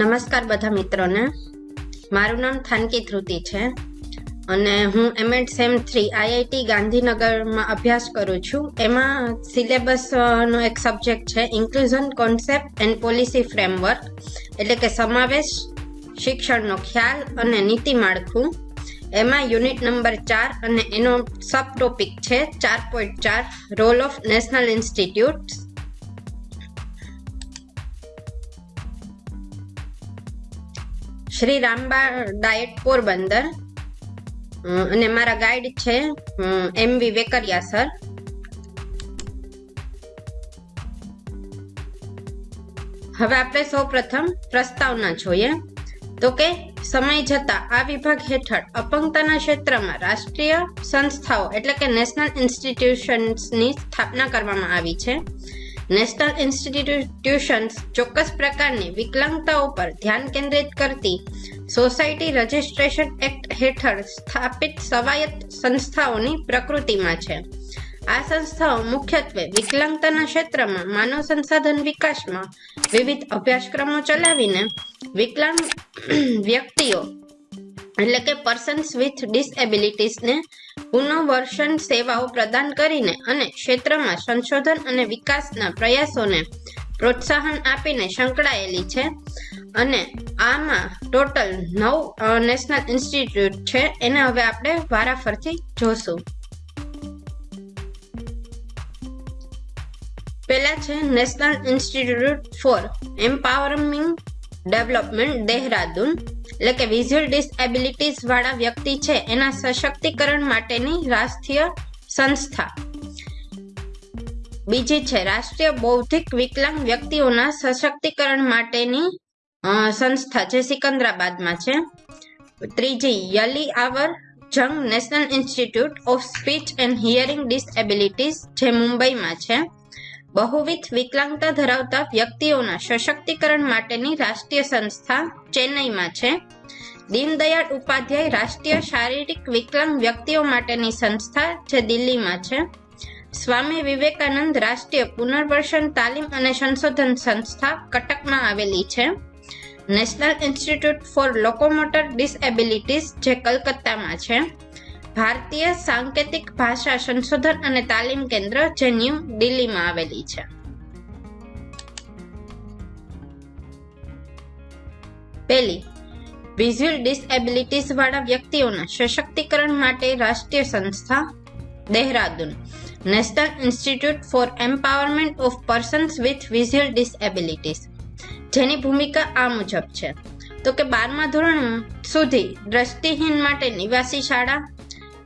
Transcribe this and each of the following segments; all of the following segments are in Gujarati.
નમસ્કાર બધા મિત્રોને. મારું નામ થાનકી ધ્રુતિ છે અને હું એમએડ સેમ થ્રી આઈઆઈટી ગાંધીનગરમાં અભ્યાસ કરું છું. એમાં સિલેબસનો એક સબ્જેક્ટ છે inclusion concept and policy framework. એટલે કે સમાવેશ, શિક્ષણનો ખ્યાલ અને નીતિ માળખું. એમાં યુનિટ નંબર ચાર અને એનો સબ ટોપિક છે ચાર પોઈન્ટ ચાર, role of national institute Shri Ramba diet Porbandar અને મારા ગાઈડ છે એમ વી વેકરિયા સર. હવે આપણે સૌ પ્રથમ પ્રસ્તાવના જોઈએ. તો કે સમય જતા આ વિભાગ હેઠળ અપંગતાના ક્ષેત્રમાં રાષ્ટ્રીય સંસ્થાઓ એટલે કે નેશનલ ઇન્સ્ટિટ્યુશન્સની સ્થાપના કરવામાં આવી છે. નેશનલ ઇન્સ્ટિટ્યુશન્સ ચોક્કસ પ્રકારની વિકલાંગતાઓ પર ધ્યાન કેન્દ્રિત કરતી સોસાયટી રજિસ્ટ્રેશન એક્ટ હેઠળ સ્થાપિત સ્વાયત્ત સંસ્થાઓની પ્રકૃતિમાં છે. આ સંસ્થાઓ મુખ્યત્વે વિકલાંગતાના ક્ષેત્રમાં માનવ સંસાધન વિકાસમાં વિવિધ અભ્યાસક્રમો ચલાવીને વિકલાંગ વ્યક્તિઓ એટલે કે પર્સન્સ વિથ ડિસએબિલિટીસને પુનઃવર્ષણ સેવાઓ પ્રદાન કરીને અને ક્ષેત્રમાં સંશોધન અને વિકાસના પ્રયાસોને પ્રોત્સાહન આપીને સંકળાયેલી છે. અને આમાં ટોટલ નવ નેશનલ ઇન્સ્ટિટ્યૂટ છે. એને હવે આપણે વારાફરથી જોશું. પહેલા છે national institute for empowerment development Dehradun એટલે કે વિઝ્યુઅલ ડિસએબિલિટીઝ વાળા વ્યક્તિ છે, એના સશક્તિકરણ માટેની રાષ્ટ્રીય સંસ્થા. બીજી છે, રાષ્ટ્રીય બૌદ્ધિક વિકલાંગ વ્યક્તિઓના સશક્તિકરણ માટેની સંસ્થા જે સિકંદરાબાદમાં છે. ત્રીજી, Ali Yavar Jung national institute of speech and hearing disabilities જે મુંબઈમાં છે. બહુવિધ વિકલાંગતા ધરાવતા વ્યક્તિઓના સશક્તિકરણ માટેની રાષ્ટ્રીય સંસ્થા ચેન્નઈમાં છે. દીનદયાળ ઉપાધ્યાય રાષ્ટ્રીય શારીરિક વિકલાંગ વ્યક્તિઓ માટેની સંસ્થા જે દિલ્હીમાં છે. સ્વામી વિવેકાનંદ રાષ્ટ્રીય પુનર્વસન તાલીમ અને સંશોધન સંસ્થા કટકમાં આવેલી છે. National institute for locomotor disabilities જે કલકત્તામાં છે. ભારતીય સાંકેતિક ભાષા સંશોધન અને તાલીમ કેન્દ્ર જે ન્યૂ દિલ્હીમાં આવેલી છે. પહેલી વિઝ્યુઅલ ડિસએબિલિટીઝ વાળા વ્યક્તિઓના સશક્તિકરણ માટે રાષ્ટ્રીય સંસ્થા Dehradun, national institute for empowerment of persons with visual disabilities જેની ભૂમિકા આ મુજબ છે. તો કે બારમા ધોરણ સુધી દ્રષ્ટિહીન માટે નિવાસી શાળા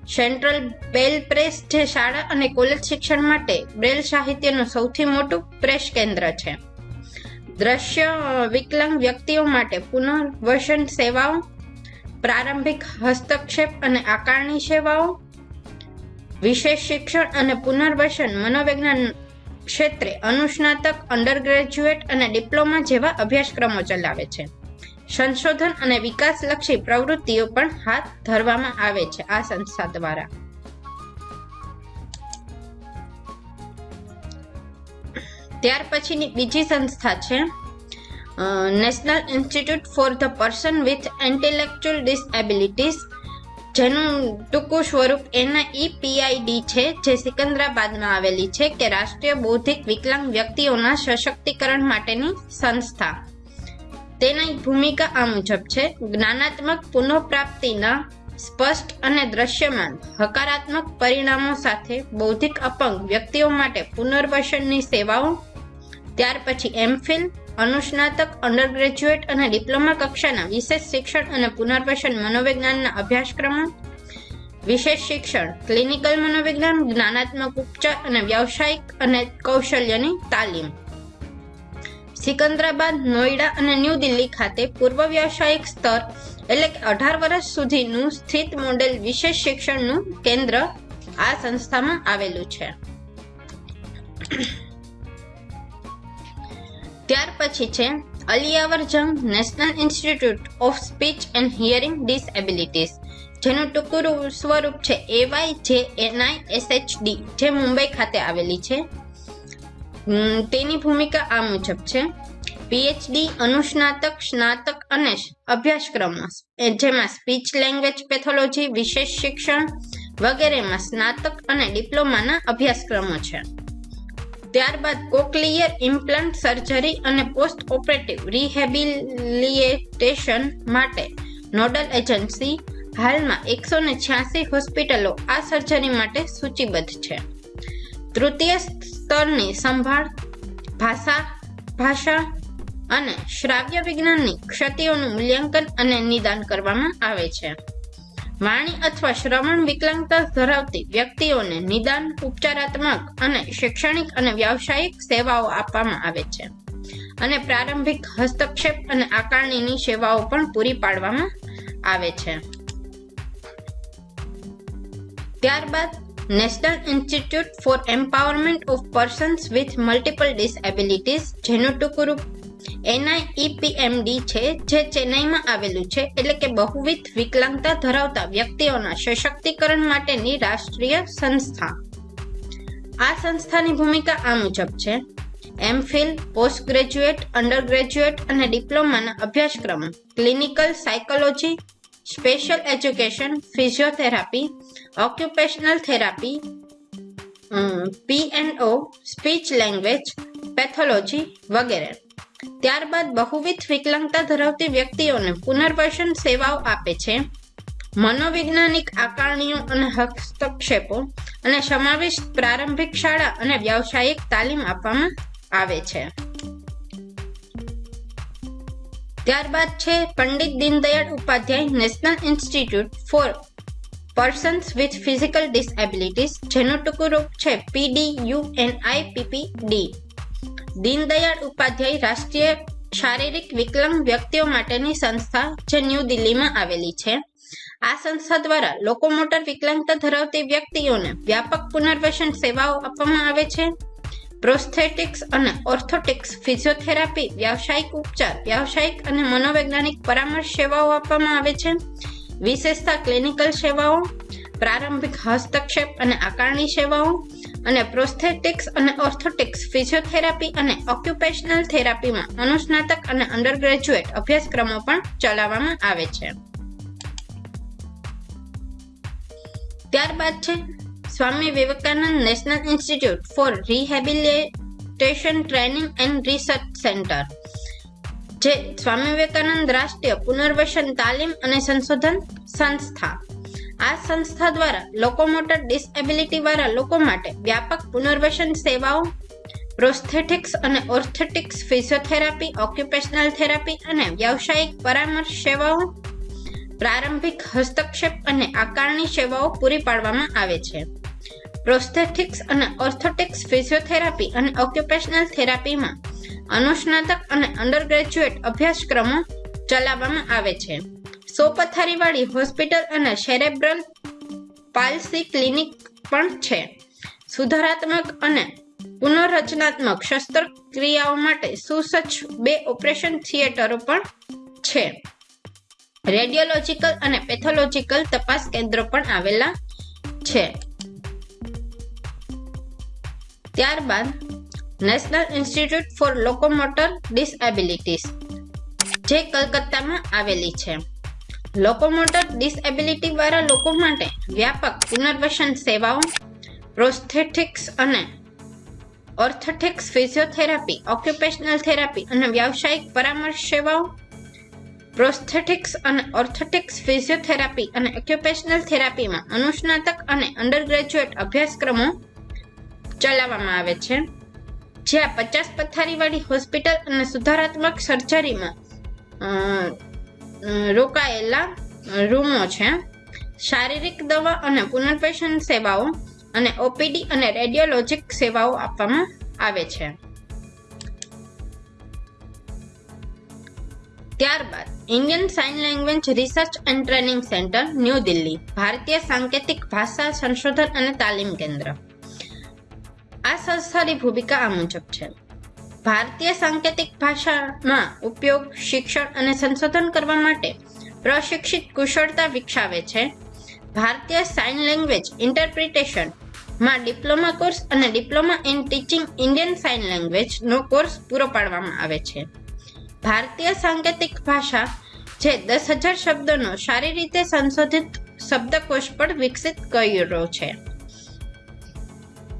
સેન્ટ્રલ બેલ પ્રેસ જે શાળા અને કોલેજ શિક્ષણ માટે બ્રેલ સાહિત્યનું સૌથી મોટું પ્રેસ કેન્દ્ર છે. દ્રશ્ય વિકલાંગ વ્યક્તિઓ માટે પુનર્વસન સેવાઓ, પ્રારંભિક હસ્તક્ષેપ અને આકારણી સેવાઓ, વિશેષ શિક્ષણ અને પુનર્વસન મનોવિજ્ઞાન ક્ષેત્રે અનુસ્નાતક અંડર ગ્રેજ્યુએટ અને ડિપ્લોમા જેવા અભ્યાસક્રમો ચલાવે છે. સંશોધન અને વિકાસલક્ષી પ્રવૃત્તિઓ પણ હાથ ધરવામાં આવે છે આ સંસ્થા દ્વારા. ત્યાર પછીની બીજી સંસ્થા છે national institute for the person with intellectual disabilities, જેનું ટૂંકું સ્વરૂપ એના પીઆઈડી છે, જે સિકંદરાબાદમાં આવેલી છે, કે રાષ્ટ્રીય બૌદ્ધિક વિકલાંગ વ્યક્તિઓના સશક્તિકરણ માટેની સંસ્થા. તેની ભૂમિકા આ મુજબ છે. જ્ઞાનાત્મક પુનઃપ્રાપ્તિના સ્પષ્ટ અને દ્રશ્યમાન. હકારાત્મક પરિણામો સાથે બૌદ્ધિક અપંગ વ્યક્તિઓ માટે પુનર્વસનની સેવાઓ. ત્યાર પછી એમફિલ અનુસ્નાતક અંડર ગ્રેજ્યુએટ અને ડિપ્લોમા કક્ષાના વિશેષ શિક્ષણ અને પુનર્વસન મનોવિજ્ઞાનના અભ્યાસક્રમો. વિશેષ શિક્ષણ ક્લિનિકલ મનોવિજ્ઞાન, જ્ઞાનાત્મક ઉપચાર અને વ્યવસાયિક અને કૌશલ્યની તાલીમ. સિકંદરાબાદ, નોઈડા અને ન્યૂ દિલ્હી ખાતે પૂર્વ વ્યવસાયિક સ્તર એટલે કે અઢાર વર્ષ સુધીનું સ્થિત મોડેલ વિશેષ શિક્ષણનું કેન્દ્ર આ સંસ્થામાં આવેલું છે. ત્યાર પછી છે Aliyavar Jung national institute of speech and hearing disabilities, જેનું ટૂંકું સ્વરૂપ છે એવાય જે એનઆઈ એસએચડી, જે મુંબઈ ખાતે આવેલી છે. તેની ભૂમિકા આ મુજબ છે. પીએચડી અનુસ્નાતક, સ્નાતક અને અભ્યાસક્રમો જેમાં સ્પીચ લેંગ્વેજ પેથોલોજી વિશેષ શિક્ષણ વગેરેમાં સ્નાતક અને ડિપ્લોમાના અભ્યાસક્રમો છે. ત્યારબાદ કોકલિયર ઇમ્પ્લાન્ટ સર્જરી અને પોસ્ટ ઓપરેટિવ રિહેબિલિએટેશન માટે નોડલ એજન્સી હાલમાં એકસો ને છ્યાસી હોસ્પિટલો આ સર્જરી માટે સૂચિબદ્ધ છે. તૃતીય સ્તરની સંભાળ, ભાષા ભાષા અને શ્રાવ્ય વિજ્ઞાનની ક્ષતિઓનું મૂલ્યાંકન અને નિદાન કરવામાં આવે છે. વાણી અથવા શ્રવણ વિકલાંગતા ધરાવતી વ્યક્તિઓને નિદાન ઉપચારાત્મક અને શૈક્ષણિક અને વ્યાવસાયિક સેવાઓ આપવામાં આવે છે. અને પ્રારંભિક હસ્તક્ષેપ અને આકારણીની સેવાઓ પણ પૂરી પાડવામાં આવે છે. ત્યારબાદ national institute for empowerment of persons with multiple disabilities જેનું ટૂંકું રૂપ એનઆઈઈપીએમડી છે, જે ચેન્નઈમાં આવેલું છે, એટલે કે બહુવિધ વિકલાંગતા ધરાવતા વ્યક્તિઓના સશક્તિકરણ માટેની રાષ્ટ્રીય સંસ્થા. આ સંસ્થાની ભૂમિકા આ મુજબ છે. MPhil post graduate under graduate અને ડિપ્લોમાના અભ્યાસક્રમો clinical psychology special education physiotherapy occupational therapy P and O speech language pathology વગેરે. ત્યારબાદ બહુવિધ વિકલાંગતા ધરાવતી વ્યક્તિઓને પુનર્વસન સેવાઓ આપે છે. મનોવૈજ્ઞાનિક આકારણીઓ અને હસ્તક્ષેપો અને સમાવિષ્ટ પ્રારંભિક શાળા અને વ્યાવસાયિક તાલીમ આપવામાં આવે છે. ત્યારબાદ છે Pandit Deendayal Upadhyaya national institute for persons with physical disabilities, જેનું ટૂંકું રૂપ છે પીડીયુએનઆઈપીપીડી દીનદયાળ ઉપાધ્યાય રાષ્ટ્રીય શારીરિક વિકલાંગ વ્યક્તિઓ માટેની સંસ્થા જે ન્યૂ દિલ્હીમાં આવેલી છે. આ સંસ્થા દ્વારા લોકોમોટર વિકલાંગતા ધરાવતી વ્યક્તિઓને વ્યાપક પુનર્વસન સેવાઓ આપવામાં આવે છે. પ્રોસ્થેટિક્સ અને ઓર્થોટિક્સ, ફિઝિયોથેરાપી, વ્યાવસાયિક ઉપચાર, વ્યાવસાયિક અને મનોવૈજ્ઞાનિક પરામર્શ સેવાઓ આપવામાં આવે છે. વિશેષતા ક્લિનિકલ સેવાઓ, પ્રારંભિક હસ્તક્ષેપ અને આકારણી સેવાઓ અને પ્રોસ્થેટિક્સ અને ઓર્થોટિક્સ, ફિઝિયોથેરાપી અને ઓક્યુપેશનલ થેરાપીમાં અનુસ્નાતક અને અંડરગ્રેજ્યુએટ અભ્યાસક્રમો પણ ચલાવવામાં આવે છે. ત્યારબાદ છે Swami Vivekanand national institute for rehabilitation training and research centre જે સ્વામી વિવેકાનંદ રાષ્ટ્રીય પુનર્વસન તાલીમ અને સંશોધન સંસ્થા. આ સંસ્થા દ્વારા લોકોમોટર ડિસએબિલિટી વાળા લોકો માટે વ્યાપક પુનર્વસન સેવાઓ પ્રોસ્થેટિક્સ અને ઓર્થેટિક્સ ફિઝિયોથેરાપી ઓક્યુપેશનલ થેરાપી અને વ્યાવસાયિક પરામર્શ સેવાઓ, પ્રારંભિક હસ્તક્ષેપ અને આકારણી સેવાઓ પૂરી પાડવામાં આવે છે. પ્રોસ્થેટિક્સ અને ઓર્થોટિક્સ ફિઝિયોથેરાપી અને ઓક્યુપેશનલ થેરાપીમાં અનુસ્નાતક અને અંડર ગ્રેજ્યુએટ અભ્યાસક્રમો ચલાવવામાં આવે છે. સોપથારીવાળી હોસ્પિટલ અને સેરેબ્રલ પાલ્સી ક્લિનિક પણ છે. સુધારાત્મક અને પુનઃરચનાત્મક શસ્ત્રક્રિયાઓ માટે સુસજ્જ બે ઓપરેશન થિયેટરો પણ છે. રેડિયોલોજીકલ અને પેથોલોજીકલ તપાસ કેન્દ્રો પણ આવેલા છે. ત્યારબાદ national institute for locomotor disabilities, જે કલકત્તામાં આવેલી છે. લોકોમોટર ડિસએબિલિટી વાળા લોકો માટે વ્યાપક પુનર્વસન સેવાઓ, પ્રોસ્થેટિક્સ અને ઓર્થોટિક્સ ફિઝિયોથેરાપી, ઓક્યુપેશનલ થેરાપી અને વ્યાવસાયિક પરામર્શ સેવાઓ, પ્રોસ્થેટિક્સ અને ઓર્થોટિક્સ ફિઝિયોથેરાપી અને ઓક્યુપેશનલ થેરાપીમાં અનુસ્નાતક અને અંડરગ્રેજ્યુએટ અભ્યાસક્રમો ચલાવવામાં આવે છે. જ્યાં પચાસ પથારીવાળી હોસ્પિટલ અને સુધારાત્મક સર્જરીમાં રોકાયેલા રૂમો છે. શારીરિક દવા અને પુનર્વસન સેવાઓ અને ઓપીડી અને રેડિયોલોજિક સેવાઓ આપવામાં આવે છે. ત્યારબાદ Indian sign language research and training centre, new Delhi, ભારતીય સાંકેતિક ભાષા સંશોધન અને તાલીમ કેન્દ્ર. સંસ્થાની ભૂમિકા આ મુજબ છે. ભારતીય સાંકેતિક ભાષામાં ઉપયોગ, શિક્ષણ અને સંશોધન કરવા માટે પ્રશિક્ષિત કુશળતા વિકસાવે છે. ભારતીય સાઇન લેંગ્વેજ ઇન્ટરપ્રિટેશનમાં ડિપ્લોમા કોર્સ અને diploma in teaching Indian sign language no course પૂરો પાડવામાં આવે છે. ભારતીય સાંકેતિક ભાષા જે દસ હજાર શબ્દોનો સારી રીતે સંશોધિત શબ્દકોશ પણ વિકસિત કર્યો છે.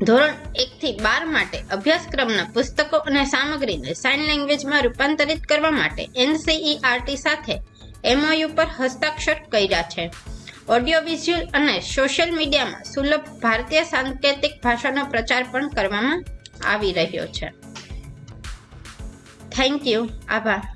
ધોરણ એકથી બાર માટે અભ્યાસક્રમના પુસ્તકો અને સામગ્રીને સાઇન લેંગ્વેજમાં રૂપાંતરિત કરવા માટે એનસીઈઆરટી સાથે એમઓયુ પર હસ્તાક્ષર કર્યા છે. ઓડિયો વિઝ્યુઅલ અને સોશિયલ મીડિયામાં સુલભ ભારતીય સાંકેતિક ભાષાનો પ્રચાર પણ કરવામાં આવી રહ્યો છે. થેન્ક યુ આભાર.